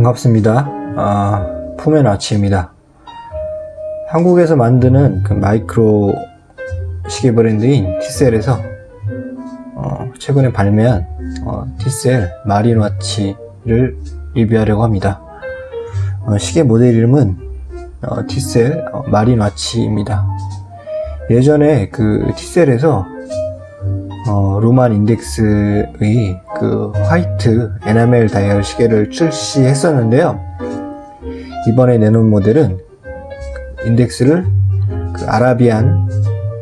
반갑습니다. 아, 푸멘 아치입니다. 한국에서 만드는 그 마이크로 시계 브랜드인 티셀에서 어, 최근에 발매한 어, 티셀 마린와치를 리뷰하려고 합니다. 어, 시계 모델 이름은 어, 티셀 어, 마린와치입니다. 예전에 그 티셀에서 어, Roman 인덱스의 그 화이트 에나멜 다이얼 시계를 출시했었는데요. 이번에 내놓은 모델은 인덱스를 그 Arabian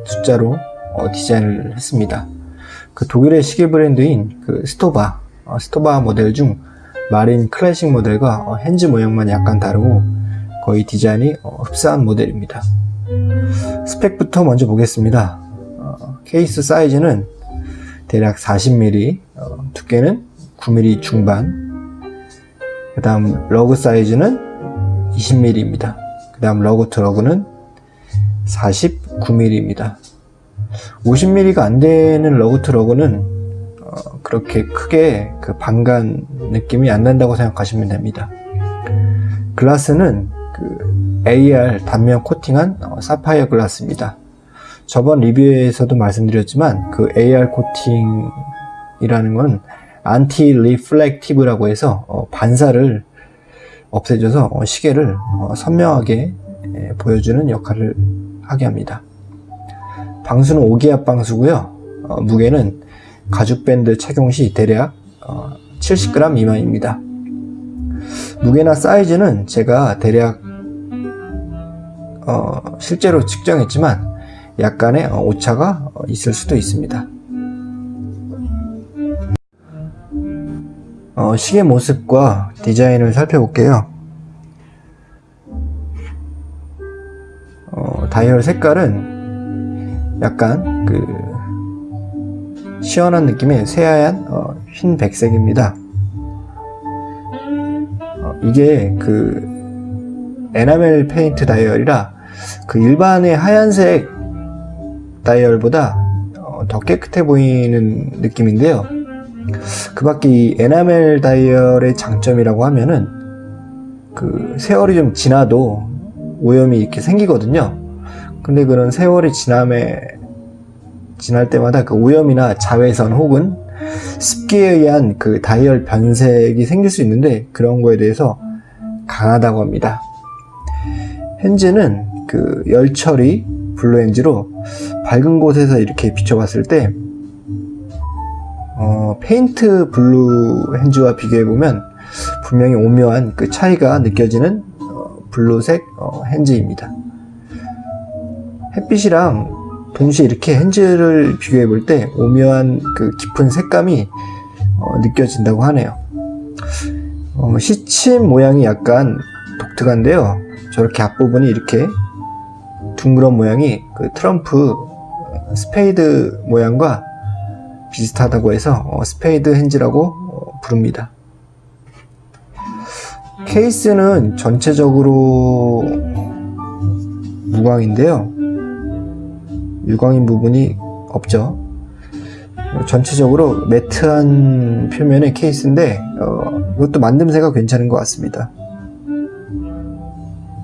숫자로 어, 디자인을 했습니다. 그 독일의 시계 브랜드인 그 스토바, 어, 스토바 모델 중 마린 클래식 모델과 어, hands 모양만 약간 다르고 거의 디자인이 어, 흡사한 모델입니다. 스펙부터 먼저 보겠습니다. 어, 케이스 사이즈는 대략 40mm, 어, 두께는 9mm 중반, 그 다음 lug 사이즈는 20mm입니다. 그 다음 lug to lug는 49mm입니다. 50mm가 안 되는 lug to lug는 어, 그렇게 크게 그 방간 느낌이 안 난다고 생각하시면 됩니다. 글라스는 그 AR 단면 코팅한 어, 사파이어 글라스입니다. 저번 리뷰에서도 말씀드렸지만 그 AR 코팅 이라는 건 anti-reflective라고 해서 어, 반사를 없애줘서 어, 시계를 어, 선명하게 예, 보여주는 역할을 하게 합니다. 방수는 5기압 방수고요. 어, 무게는 가죽 밴드 착용 시 대략 70g 미만입니다. 무게나 사이즈는 제가 대략 실제로 측정했지만 약간의 오차가 있을 수도 있습니다. 어, 시계 모습과 디자인을 살펴볼게요. 어, 다이얼 색깔은 약간 그 시원한 느낌의 새하얀 어, 흰 백색입니다. 어, 이게 그 에나멜 페인트 다이얼이라 그 일반의 하얀색 다이얼보다 어, 더 깨끗해 보이는 느낌인데요. 그 밖에 이 에나멜 다이얼의 장점이라고 하면은 그 세월이 좀 지나도 오염이 이렇게 생기거든요. 근데 그런 세월이 지남에 지날 때마다 그 오염이나 자외선 혹은 습기에 의한 그 다이얼 변색이 생길 수 있는데 그런 거에 대해서 강하다고 합니다. hands는 그 열처리 blue hands로 밝은 곳에서 이렇게 비춰봤을 때 어, 페인트 blue hands와 비교해보면 분명히 오묘한 그 차이가 느껴지는 어, blue색 어, hands입니다. 햇빛이랑 동시에 이렇게 hands를 비교해볼 때 오묘한 그 깊은 색감이 어, 느껴진다고 하네요. 어, 시침 모양이 약간 독특한데요. 저렇게 앞부분이 이렇게 둥그런 모양이 그 트럼프 스페이드 모양과 비슷하다고 해서 어, spade hands라고 어, 부릅니다. 케이스는 전체적으로 무광인데요. 유광인 부분이 없죠. 전체적으로 matte한 표면의 케이스인데 어, 이것도 만듦새가 괜찮은 것 같습니다.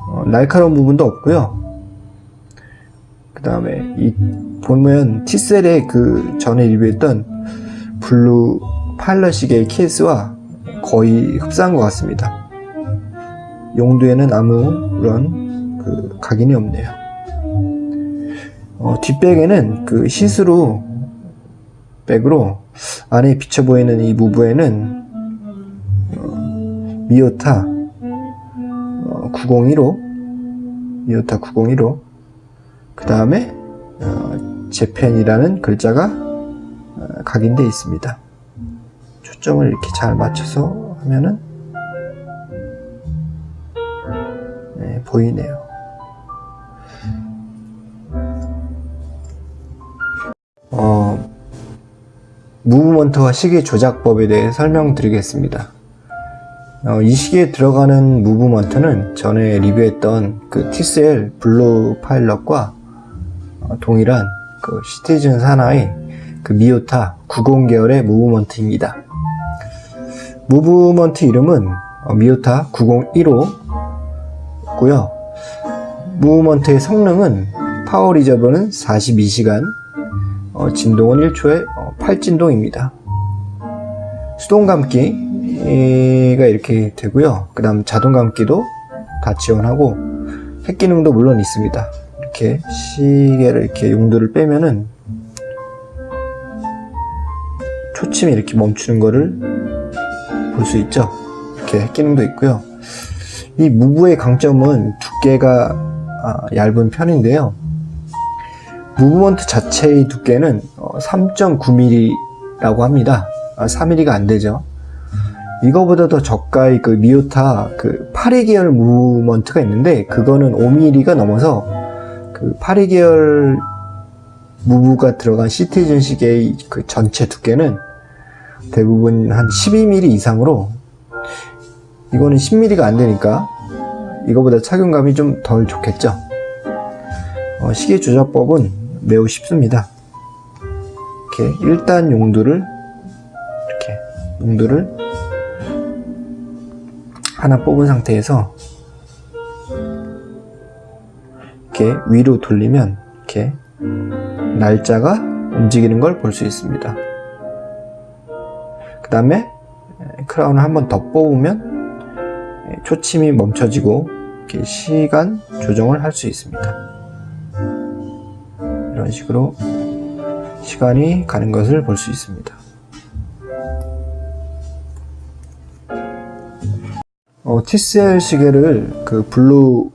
어, 날카로운 부분도 없고요. 그 다음에 이 보면 티셀의 그 전에 리뷰했던 blue pilot 시계의 케이스와 거의 흡사한 것 같습니다. 용두에는 아무런 그 각인이 없네요. 어, 뒷백에는 그 see-through back으로 안에 비쳐 보이는 이 move에는 어, 미오타 어, 901호 미오타 901호 그 다음에 어, Japan이라는 글자가 어, 각인되어 있습니다. 초점을 이렇게 잘 맞춰서 하면은 네, 보이네요. 어, movement와 시계 조작법에 대해 설명드리겠습니다. 어, 이 시계에 들어가는 movement는 전에 리뷰했던 그 티셀 blue pilot과 어, 동일한 그 시티즌 산하의 그 미오타 90 계열의 movement입니다. 무브먼트 이름은 어, 미오타 901호고요. 무브먼트의 성능은 파워 리저버는 42시간, 어, 진동은 1초에 8진동입니다. 수동 감기가 이렇게 되고요. 그 다음 자동 감기도 다 지원하고 핵 기능도 물론 있습니다. 이렇게 시계를 이렇게 용도를 빼면은 초침이 이렇게 멈추는 거를 볼 수 있죠. 이렇게 핵 기능도 있고요. 이 무브의 강점은 두께가 아, 얇은 편인데요. 무브먼트 자체의 두께는 3.9mm라고 합니다. 아, 4mm가 안 되죠. 이거보다 더 저가의 그 미오타 그 8위 계열 무브먼트가 있는데 그거는 5mm가 넘어서 그 8위 계열 무브가 들어간 시티즌 시계의 그 전체 두께는 대부분 한 12mm 이상으로 이거는 10mm가 안 되니까 이거보다 착용감이 좀 덜 좋겠죠. 어, 시계 조작법은 매우 쉽습니다. 이렇게 1단 용도를 이렇게 용도를 하나 뽑은 상태에서 이렇게 위로 돌리면 이렇게 날짜가 움직이는 걸 볼 수 있습니다. 그 다음에 크라운을 한번 더 뽑으면 초침이 멈춰지고 이렇게 시간 조정을 할 수 있습니다. 이런 식으로 시간이 가는 것을 볼 수 있습니다. 어, 티셀 시계를 그 blue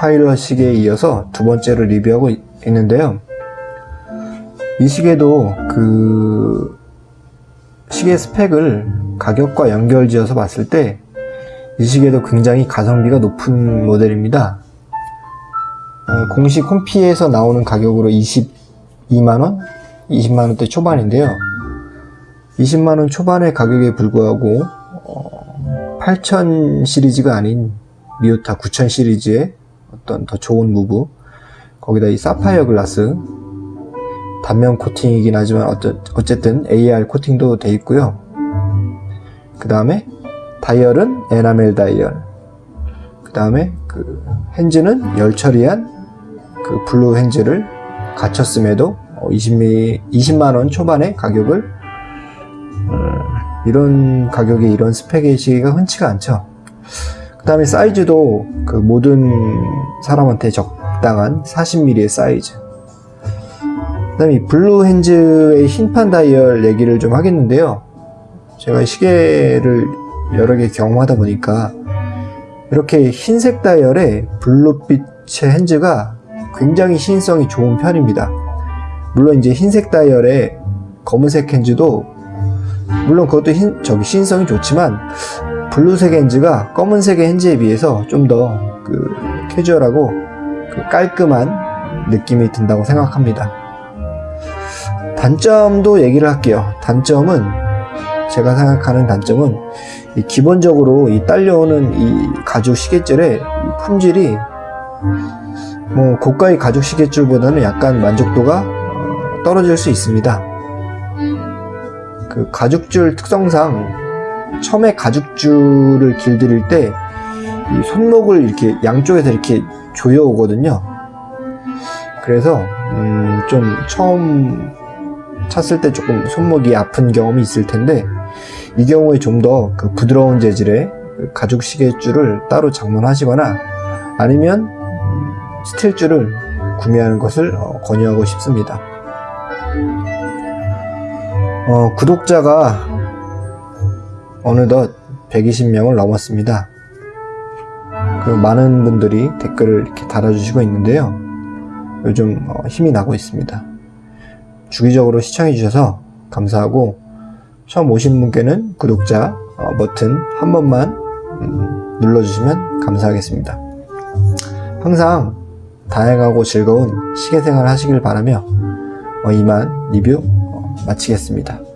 pilot 시계에 이어서 두 번째로 리뷰하고 있, 있는데요. 이 시계도 그 시계 스펙을 가격과 연결지어서 봤을 때 이 시계도 굉장히 가성비가 높은 모델입니다. 어, 공식 홈피에서 나오는 가격으로 22만원? 20만원대 초반인데요. 20만원 초반의 가격에 불구하고 어, 8000 시리즈가 아닌 미오타 9000 시리즈의 어떤 더 좋은 move 거기다 이 사파이어 글라스 단면 코팅이긴 하지만 어쨌든 AR 코팅도 돼 있고요. 그 다음에 다이얼은 에나멜 다이얼. 그 다음에 그 핸즈는 열 처리한 그 blue hands를 갖췄음에도 20, 20만원 초반의 가격을 음, 이런 가격에 이런 스펙의 시계가 흔치가 않죠. 그 다음에 사이즈도 그 모든 사람한테 적당한 40mm의 사이즈. 그 다음에 이 blue hands의 흰판 다이얼 얘기를 좀 하겠는데요. 제가 시계를 여러 개 경험하다 보니까 이렇게 흰색 다이얼에 blue빛의 hands가 굉장히 시인성이 좋은 편입니다. 물론 이제 흰색 다이얼에 검은색 핸즈도 물론 그것도 흰, 저기 시인성이 좋지만 블루색 핸즈가 검은색의 핸즈에 비해서 좀 더 그 캐주얼하고 그 깔끔한 느낌이 든다고 생각합니다. 단점도 얘기를 할게요. 단점은 제가 생각하는 단점은 이 기본적으로 이 딸려오는 이 가죽 시계줄의 이 품질이 뭐 고가의 가죽 시계줄보다는 약간 만족도가 어, 떨어질 수 있습니다. 그 가죽줄 특성상 처음에 가죽줄을 길들일 때 이 손목을 이렇게 양쪽에서 이렇게 조여 오거든요. 그래서 음, 좀 처음 찼을 때 조금 손목이 아픈 경험이 있을 텐데 이 경우에 좀 더 그 부드러운 재질의 그 가죽 시계줄을 따로 장만하시거나 아니면 스틸줄을 구매하는 것을 어, 권유하고 싶습니다. 어, 구독자가 어느덧 120명을 넘었습니다. 그 많은 분들이 댓글을 이렇게 달아주시고 있는데요. 요즘 어, 힘이 나고 있습니다. 주기적으로 시청해 주셔서 감사하고 처음 오신 분께는 구독자 어, 버튼 한 번만 음, 눌러주시면 감사하겠습니다. 항상 다양하고 즐거운 시계생활 하시길 바라며 어, 이만 리뷰 어, 마치겠습니다.